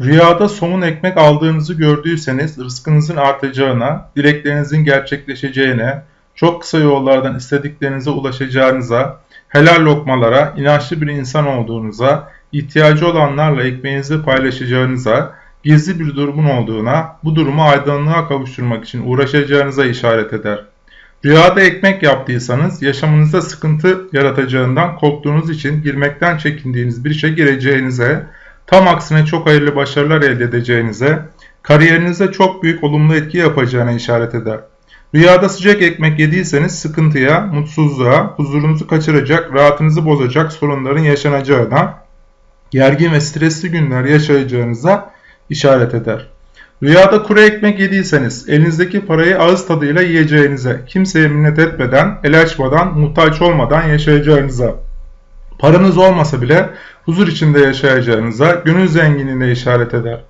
Rüyada somun ekmek aldığınızı gördüyseniz rızkınızın artacağına, dileklerinizin gerçekleşeceğine, çok kısa yollardan istediklerinize ulaşacağınıza, helal lokmalara, inançlı bir insan olduğunuza, ihtiyacı olanlarla ekmeğinizi paylaşacağınıza, gizli bir durumun olduğuna, bu durumu aydınlığa kavuşturmak için uğraşacağınıza işaret eder. Rüyada ekmek yaptıysanız yaşamınızda sıkıntı yaratacağından korktuğunuz için girmekten çekindiğiniz bir işe gireceğinize, tam aksine çok hayırlı başarılar elde edeceğinize, kariyerinize çok büyük olumlu etki yapacağına işaret eder. Rüyada sıcak ekmek yediyseniz sıkıntıya, mutsuzluğa, huzurunuzu kaçıracak, rahatınızı bozacak sorunların yaşanacağına, gergin ve stresli günler yaşayacağınıza işaret eder. Rüyada kuru ekmek yediyseniz elinizdeki parayı ağız tadıyla yiyeceğinize, kimseye minnet etmeden, el açmadan, muhtaç olmadan yaşayacağınıza, paranız olmasa bile huzur içinde yaşayacağınıza, gönül zenginliğine işaret eder.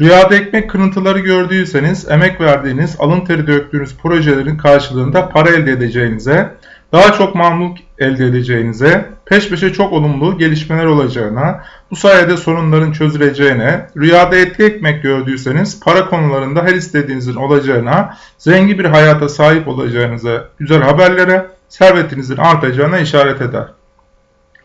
Rüyada ekmek kırıntıları gördüyseniz emek verdiğiniz, alın teri döktüğünüz projelerin karşılığında para elde edeceğinize, daha çok mamluk elde edeceğinize, peş peşe çok olumlu gelişmeler olacağına, bu sayede sorunların çözüleceğine, rüyada etli ekmek gördüyseniz para konularında her istediğinizin olacağına, zengin bir hayata sahip olacağınıza, güzel haberlere, servetinizin artacağına işaret eder.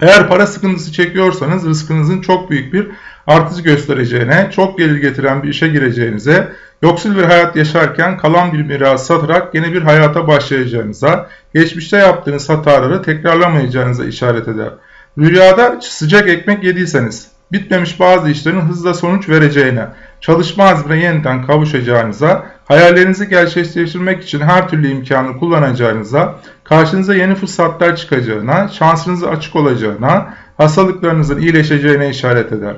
Eğer para sıkıntısı çekiyorsanız rızkınızın çok büyük bir artış göstereceğine, çok gelir getiren bir işe gireceğinize, yoksul bir hayat yaşarken kalan bir miras satarak yeni bir hayata başlayacağınıza, geçmişte yaptığınız hataları tekrarlamayacağınıza işaret eder. Rüyada sıcak ekmek yediyseniz, bitmemiş bazı işlerin hızla sonuç vereceğine, çalışma azmine yeniden kavuşacağınıza, hayallerinizi gerçekleştirmek için her türlü imkanı kullanacağınıza, karşınıza yeni fırsatlar çıkacağına, şansınızı açık olacağına, hastalıklarınızın iyileşeceğine işaret eder.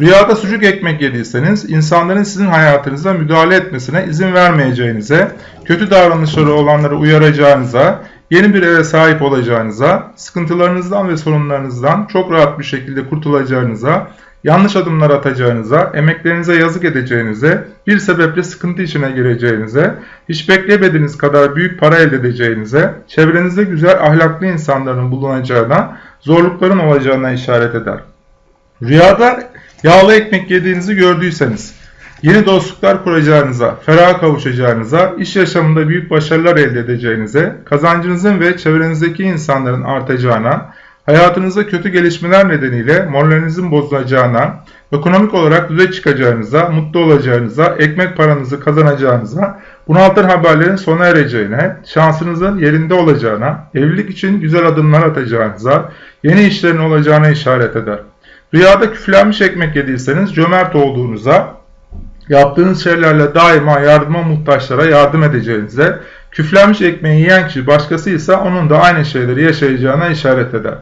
Rüyada sucuk ekmek yediyseniz insanların sizin hayatınıza müdahale etmesine izin vermeyeceğinize, kötü davranışları olanları uyaracağınıza, yeni bir eve sahip olacağınıza, sıkıntılarınızdan ve sorunlarınızdan çok rahat bir şekilde kurtulacağınıza, yanlış adımlar atacağınıza, emeklerinize yazık edeceğinize, bir sebeple sıkıntı içine gireceğinize, hiç beklemediğiniz kadar büyük para elde edeceğinize, çevrenizde güzel ahlaklı insanların bulunacağına, zorlukların olacağına işaret eder. Rüyada yağlı ekmek yediğinizi gördüyseniz, yeni dostluklar kuracağınıza, ferah kavuşacağınıza, iş yaşamında büyük başarılar elde edeceğinize, kazancınızın ve çevrenizdeki insanların artacağına, hayatınızda kötü gelişmeler nedeniyle moralinizin bozulacağına, ekonomik olarak düze çıkacağınıza, mutlu olacağınıza, ekmek paranızı kazanacağınıza, bunaltır haberlerin sona ereceğine, şansınızın yerinde olacağına, evlilik için güzel adımlar atacağınıza, yeni işlerin olacağına işaret eder. Rüyada küflenmiş ekmek yediyseniz cömert olduğunuza, yaptığınız şeylerle daima yardıma muhtaçlara yardım edeceğinize, küflenmiş ekmeği yiyen kişi başkası ise onun da aynı şeyleri yaşayacağına işaret eder.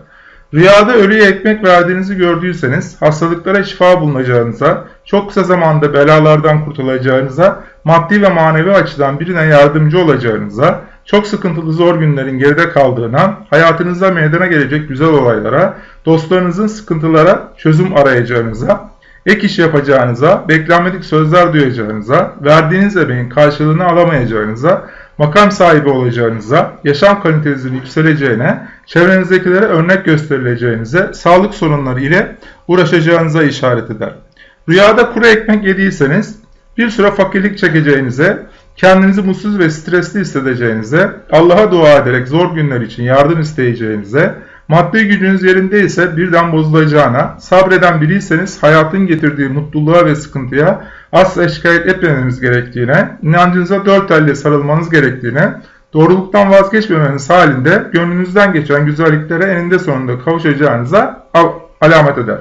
Rüyada ölüye ekmek verdiğinizi gördüyseniz, hastalıklara şifa bulunacağınıza, çok kısa zamanda belalardan kurtulacağınıza, maddi ve manevi açıdan birine yardımcı olacağınıza, çok sıkıntılı zor günlerin geride kaldığına, hayatınızda meydana gelecek güzel olaylara, dostlarınızın sıkıntılara çözüm arayacağınıza, ek iş yapacağınıza, beklenmedik sözler duyacağınıza, verdiğiniz emeğin karşılığını alamayacağınıza, makam sahibi olacağınıza, yaşam kalitenizin yükseleceğine, çevrenizdekilere örnek gösterileceğinize, sağlık sorunları ile uğraşacağınıza işaret eder. Rüyada kuru ekmek yediyseniz, bir süre fakirlik çekeceğinize, kendinizi mutsuz ve stresli hissedeceğinize, Allah'a dua ederek zor günler için yardım isteyeceğinize, maddi gücünüz yerindeyse birden bozulacağına, sabreden biriyseniz hayatın getirdiği mutluluğa ve sıkıntıya asla şikayet etmemeniz gerektiğine, inancınıza dört elle sarılmanız gerektiğine, doğruluktan vazgeçmemeniz halinde gönlünüzden geçen güzelliklere eninde sonunda kavuşacağınıza alamet eder.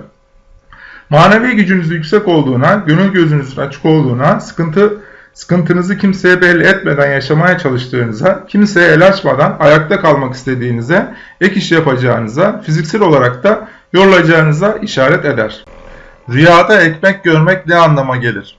Manevi gücünüz yüksek olduğuna, gönül gözünüzün açık olduğuna, sıkıntı sıkıntınızı kimseye belli etmeden yaşamaya çalıştığınıza, kimseye el açmadan ayakta kalmak istediğinize, ek iş yapacağınıza, fiziksel olarak da yorulacağınıza işaret eder. Rüyada ekmek görmek ne anlama gelir?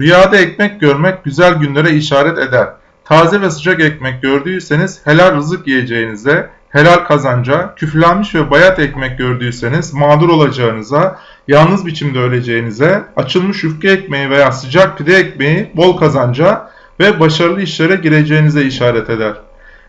Rüyada ekmek görmek güzel günlere işaret eder. Taze ve sıcak ekmek gördüyseniz helal rızık yiyeceğinize, helal kazanca, küflenmiş ve bayat ekmek gördüyseniz mağdur olacağınıza, yalnız biçimde öleceğinize, açılmış yufka ekmeği veya sıcak pide ekmeği bol kazanca ve başarılı işlere gireceğinize işaret eder.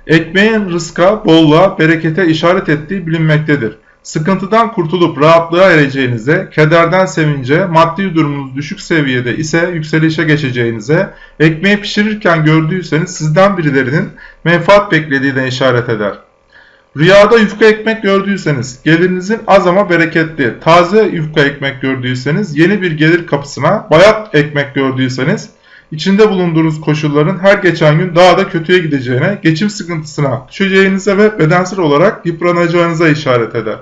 Ekmeğin rızka, bolluğa, berekete işaret ettiği bilinmektedir. sıkıntıdan kurtulup rahatlığa ereceğinize, kederden sevince, maddi durumunuz düşük seviyede ise yükselişe geçeceğinize, ekmeği pişirirken gördüyseniz sizden birilerinin menfaat beklediğine işaret eder. Rüyada yufka ekmek gördüyseniz, gelirinizin az ama bereketli, taze yufka ekmek gördüyseniz, yeni bir gelir kapısına, bayat ekmek gördüyseniz, içinde bulunduğunuz koşulların her geçen gün daha da kötüye gideceğine, geçim sıkıntısına düşeceğinize ve bedensel olarak yıpranacağınıza işaret eder.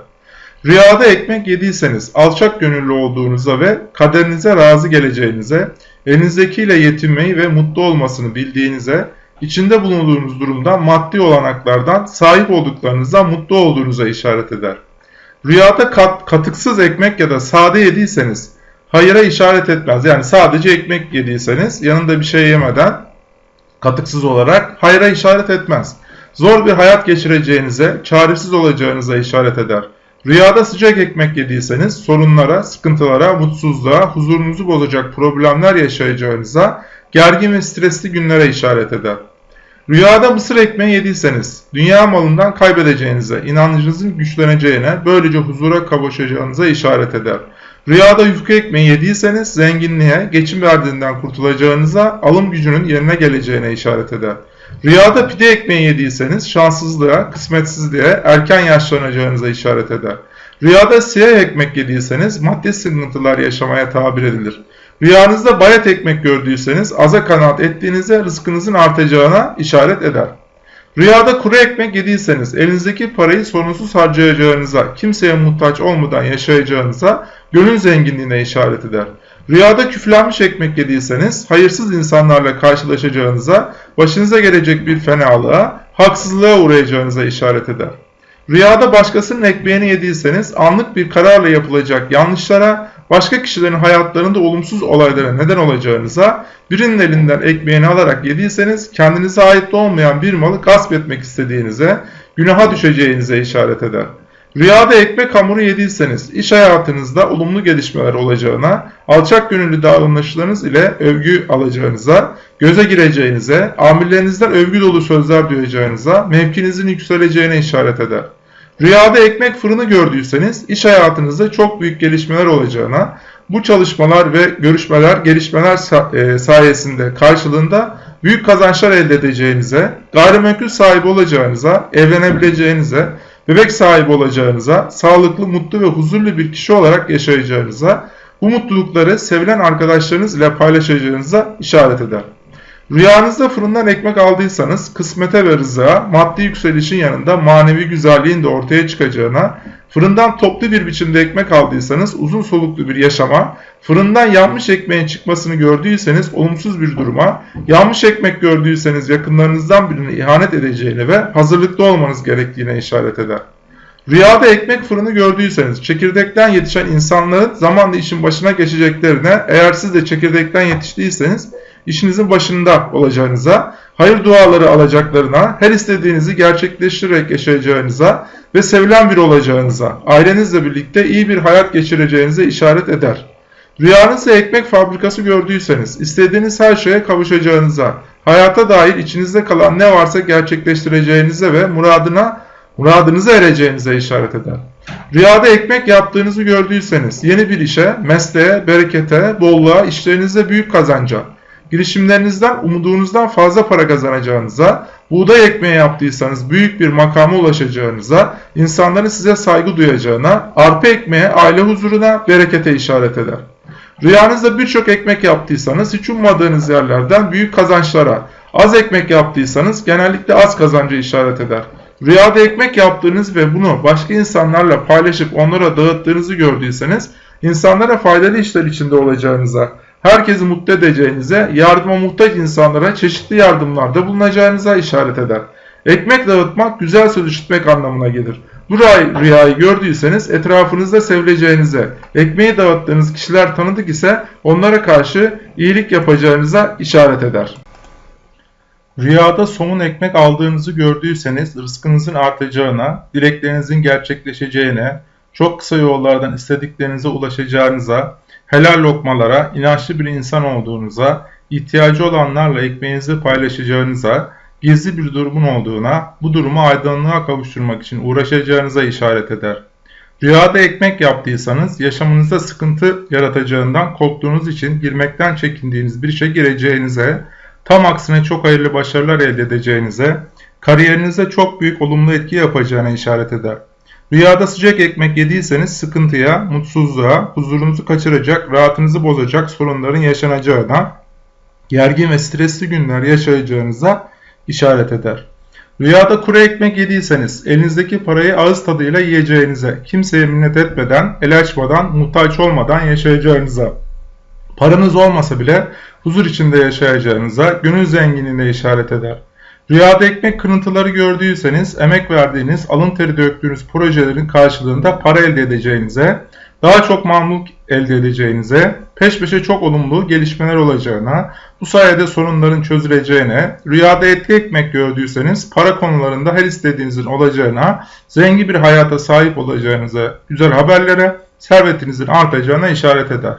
Rüyada ekmek yediyseniz alçak gönüllü olduğunuza ve kaderinize razı geleceğinize, elinizdekiyle yetinmeyi ve mutlu olmasını bildiğinize, içinde bulunduğunuz durumda maddi olanaklardan sahip olduklarınızdan mutlu olduğunuza işaret eder. Rüyada kat, katıksız ekmek ya da sade yediyseniz hayıra işaret etmez. Yani sadece ekmek yediyseniz yanında bir şey yemeden katıksız olarak hayra işaret etmez. Zor bir hayat geçireceğinize, çaresiz olacağınıza işaret eder. Rüyada sıcak ekmek yediyseniz sorunlara, sıkıntılara, mutsuzluğa, huzurunuzu bozacak problemler yaşayacağınıza, gergin ve stresli günlere işaret eder. Rüyada mısır ekmeği yediyseniz, dünya malından kaybedeceğinize, inancınızın güçleneceğine, böylece huzura kavuşacağınıza işaret eder. Rüyada yufka ekmeği yediyseniz, zenginliğe, geçim verdiğinden kurtulacağınıza, alım gücünün yerine geleceğine işaret eder. Rüyada pide ekmeği yediyseniz, şanssızlığa, kısmetsizliğe, erken yaşlanacağınıza işaret eder. Rüyada siyah ekmek yediyseniz, maddi sıkıntılar yaşamaya tabir edilir. Rüyanızda bayat ekmek gördüyseniz aza kanaat ettiğinizde rızkınızın artacağına işaret eder. Rüyada kuru ekmek yediyseniz elinizdeki parayı sorunsuz harcayacağınıza, kimseye muhtaç olmadan yaşayacağınıza, gönül zenginliğine işaret eder. Rüyada küflenmiş ekmek yediyseniz hayırsız insanlarla karşılaşacağınıza, başınıza gelecek bir fenalığa, haksızlığa uğrayacağınıza işaret eder. Rüyada başkasının ekmeğini yediyseniz anlık bir kararla yapılacak yanlışlara, başka kişilerin hayatlarında olumsuz olaylara neden olacağınıza, birinin elinden ekmeğini alarak yediyseniz kendinize ait olmayan bir malı gasp etmek istediğinize, günaha düşeceğinize işaret eder. Rüyada ekmek hamuru yediyseniz iş hayatınızda olumlu gelişmeler olacağına, alçak gönüllü davranışlarınız ile övgü alacağınıza, göze gireceğinize, amirlerinizden övgü dolu sözler duyacağınıza, mevkinizin yükseleceğine işaret eder. Rüyada ekmek fırını gördüyseniz iş hayatınızda çok büyük gelişmeler olacağına, bu çalışmalar ve görüşmeler, gelişmeler e, sayesinde karşılığında büyük kazançlar elde edeceğinize, gayrimenkul sahibi olacağınıza, evlenebileceğinize, bebek sahibi olacağınıza, sağlıklı, mutlu ve huzurlu bir kişi olarak yaşayacağınıza, bu mutlulukları sevilen arkadaşlarınız ile paylaşacağınıza işaret eder. Rüyanızda fırından ekmek aldıysanız kısmete ve rızığa, maddi yükselişin yanında manevi güzelliğin de ortaya çıkacağına, fırından toplu bir biçimde ekmek aldıysanız uzun soluklu bir yaşama, fırından yanmış ekmeğin çıkmasını gördüyseniz olumsuz bir duruma, yanmış ekmek gördüyseniz yakınlarınızdan birine ihanet edeceğine ve hazırlıklı olmanız gerektiğine işaret eder. Rüyada ekmek fırını gördüyseniz çekirdekten yetişen insanların zamanla işin başına geçeceklerine, eğer siz de çekirdekten yetiştiyseniz işinizin başında olacağınıza, hayır duaları alacaklarına, her istediğinizi gerçekleştirerek yaşayacağınıza ve sevilen bir olacağınıza, ailenizle birlikte iyi bir hayat geçireceğinize işaret eder. Rüyanızda ekmek fabrikası gördüyseniz, istediğiniz her şeye kavuşacağınıza, hayata dair içinizde kalan ne varsa gerçekleştireceğinize ve muradına muradınıza ereceğinize işaret eder. Rüyada ekmek yaptığınızı gördüyseniz yeni bir işe, mesleğe, berekete, bolluğa, işlerinizde büyük kazanca, girişimlerinizden umudunuzdan fazla para kazanacağınıza, buğday ekmeği yaptıysanız büyük bir makama ulaşacağınıza, insanların size saygı duyacağına, arpa ekmeğe, aile huzuruna, berekete işaret eder. Rüyanızda birçok ekmek yaptıysanız hiç ummadığınız yerlerden büyük kazançlara, az ekmek yaptıysanız genellikle az kazancı işaret eder. Rüyada ekmek yaptığınız ve bunu başka insanlarla paylaşıp onlara dağıttığınızı gördüyseniz insanlara faydalı işler içinde olacağınıza, herkesi mutlu edeceğinize, yardıma muhtaç insanlara çeşitli yardımlarda bulunacağınıza işaret eder. Ekmek dağıtmak güzel söz işitmek anlamına gelir. Bu rüyayı gördüyseniz etrafınızda sevileceğinize, ekmeği dağıttığınız kişiler tanıdık ise onlara karşı iyilik yapacağınıza işaret eder. Rüyada somun ekmek aldığınızı gördüyseniz rızkınızın artacağına, dileklerinizin gerçekleşeceğine, çok kısa yollardan istediklerinize ulaşacağınıza, helal lokmalara, inançlı bir insan olduğunuza, ihtiyacı olanlarla ekmeğinizi paylaşacağınıza, gizli bir durumun olduğuna, bu durumu aydınlığa kavuşturmak için uğraşacağınıza işaret eder. Rüyada ekmek yaptıysanız yaşamınızda sıkıntı yaratacağından korktuğunuz için girmekten çekindiğiniz bir işe gireceğinize, tam aksine çok hayırlı başarılar elde edeceğinize, kariyerinize çok büyük olumlu etki yapacağına işaret eder. Rüyada sıcak ekmek yediyseniz sıkıntıya, mutsuzluğa, huzurunuzu kaçıracak, rahatınızı bozacak sorunların yaşanacağına, gergin ve stresli günler yaşayacağınıza işaret eder. Rüyada kuru ekmek yediyseniz elinizdeki parayı ağız tadıyla yiyeceğinize, kimseye minnet etmeden, el açmadan, muhtaç olmadan yaşayacağınıza, paranız olmasa bile huzur içinde yaşayacağınıza, gönül zenginliğine işaret eder. Rüyada ekmek kırıntıları gördüyseniz emek verdiğiniz, alın teri döktüğünüz projelerin karşılığında para elde edeceğinize, daha çok mamluk elde edeceğinize, peş peşe çok olumlu gelişmeler olacağına, bu sayede sorunların çözüleceğine, rüyada etli ekmek gördüyseniz para konularında her istediğinizin olacağına, zengin bir hayata sahip olacağınıza, güzel haberlere, servetinizin artacağına işaret eder.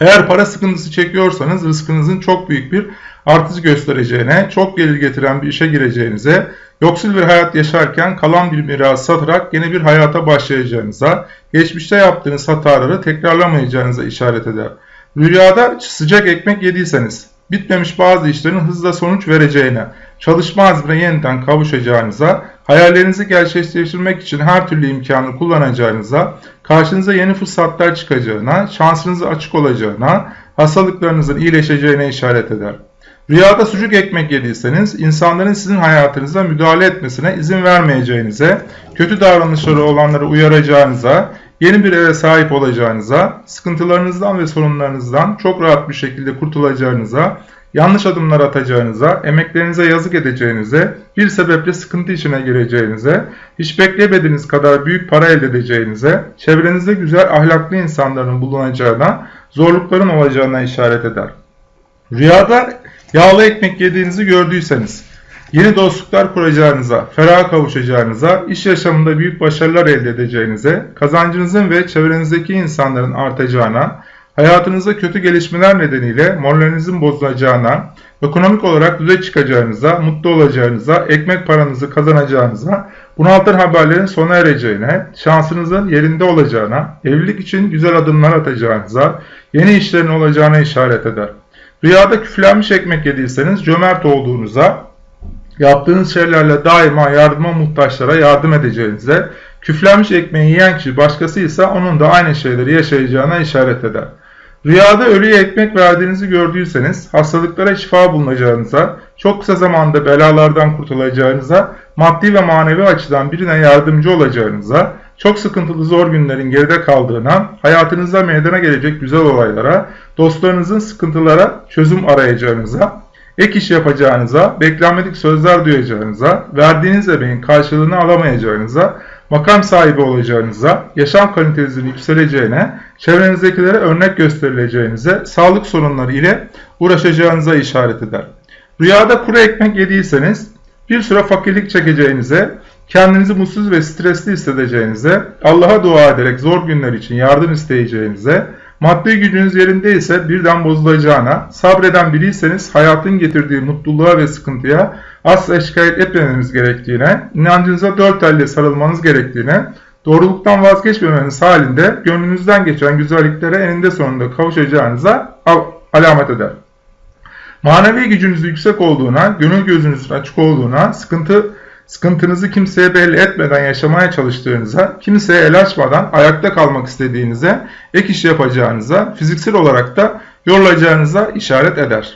Eğer para sıkıntısı çekiyorsanız rızkınızın çok büyük bir artış göstereceğine, çok gelir getiren bir işe gireceğinize, yoksul bir hayat yaşarken kalan bir miras satarak yeni bir hayata başlayacağınıza, geçmişte yaptığınız hataları tekrarlamayacağınıza işaret eder. Rüyada sıcak ekmek yediyseniz, bitmemiş bazı işlerin hızla sonuç vereceğine, çalışma azmine yeniden kavuşacağınıza, hayallerinizi gerçekleştirmek için her türlü imkanı kullanacağınıza, karşınıza yeni fırsatlar çıkacağına, şansınızı açık olacağına, hastalıklarınızın iyileşeceğine işaret eder. Rüyada sucuk ekmek yediyseniz insanların sizin hayatınıza müdahale etmesine izin vermeyeceğinize, kötü davranışları olanları uyaracağınıza, yeni bir eve sahip olacağınıza, sıkıntılarınızdan ve sorunlarınızdan çok rahat bir şekilde kurtulacağınıza, yanlış adımlar atacağınıza, emeklerinize yazık edeceğinize, bir sebeple sıkıntı içine gireceğinize, hiç beklemediğiniz kadar büyük para elde edeceğinize, çevrenizde güzel ahlaklı insanların bulunacağına, zorlukların olacağına işaret eder. Rüyada yağlı ekmek yediğinizi gördüyseniz, yeni dostluklar kuracağınıza, feraha kavuşacağınıza, iş yaşamında büyük başarılar elde edeceğinize, kazancınızın ve çevrenizdeki insanların artacağına, hayatınızda kötü gelişmeler nedeniyle moralinizin bozulacağına, ekonomik olarak düze çıkacağınıza, mutlu olacağınıza, ekmek paranızı kazanacağınıza, bunaltan haberlerin sona ereceğine, şansınızın yerinde olacağına, evlilik için güzel adımlar atacağınıza, yeni işlerin olacağına işaret eder. Rüyada küflenmiş ekmek yediyseniz cömert olduğunuza, yaptığınız şeylerle daima yardıma muhtaçlara yardım edeceğinize, küflenmiş ekmeği yiyen kişi başkası ise onun da aynı şeyleri yaşayacağına işaret eder. Rüyada ölüye ekmek verdiğinizi gördüyseniz, hastalıklara şifa bulunacağınıza, çok kısa zamanda belalardan kurtulacağınıza, maddi ve manevi açıdan birine yardımcı olacağınıza, çok sıkıntılı zor günlerin geride kaldığına, hayatınızda meydana gelecek güzel olaylara, dostlarınızın sıkıntılara çözüm arayacağınıza, ek iş yapacağınıza, beklenmedik sözler duyacağınıza, verdiğiniz emeğin karşılığını alamayacağınıza, makam sahibi olacağınıza, yaşam kalitenizin yükseleceğine, çevrenizdekilere örnek gösterileceğinize, sağlık sorunları ile uğraşacağınıza işaret eder. Rüyada kuru ekmek yediyseniz, bir süre fakirlik çekeceğinize, kendinizi mutsuz ve stresli hissedeceğinize, Allah'a dua ederek zor günler için yardım isteyeceğinize, maddi gücünüz yerindeyse birden bozulacağına, sabreden biriyseniz hayatın getirdiği mutluluğa ve sıkıntıya asla şikayet etmemeniz gerektiğine, inancınıza dört elle sarılmanız gerektiğine, doğruluktan vazgeçmemeniz halinde gönlünüzden geçen güzelliklere eninde sonunda kavuşacağınıza alamet eder. Manevi gücünüz yüksek olduğuna, gönül gözünüzün açık olduğuna, sıkıntı sıkıntınızı kimseye belli etmeden yaşamaya çalıştığınıza, kimseye el açmadan ayakta kalmak istediğinize, ek iş yapacağınıza, fiziksel olarak da yorulacağınıza işaret eder.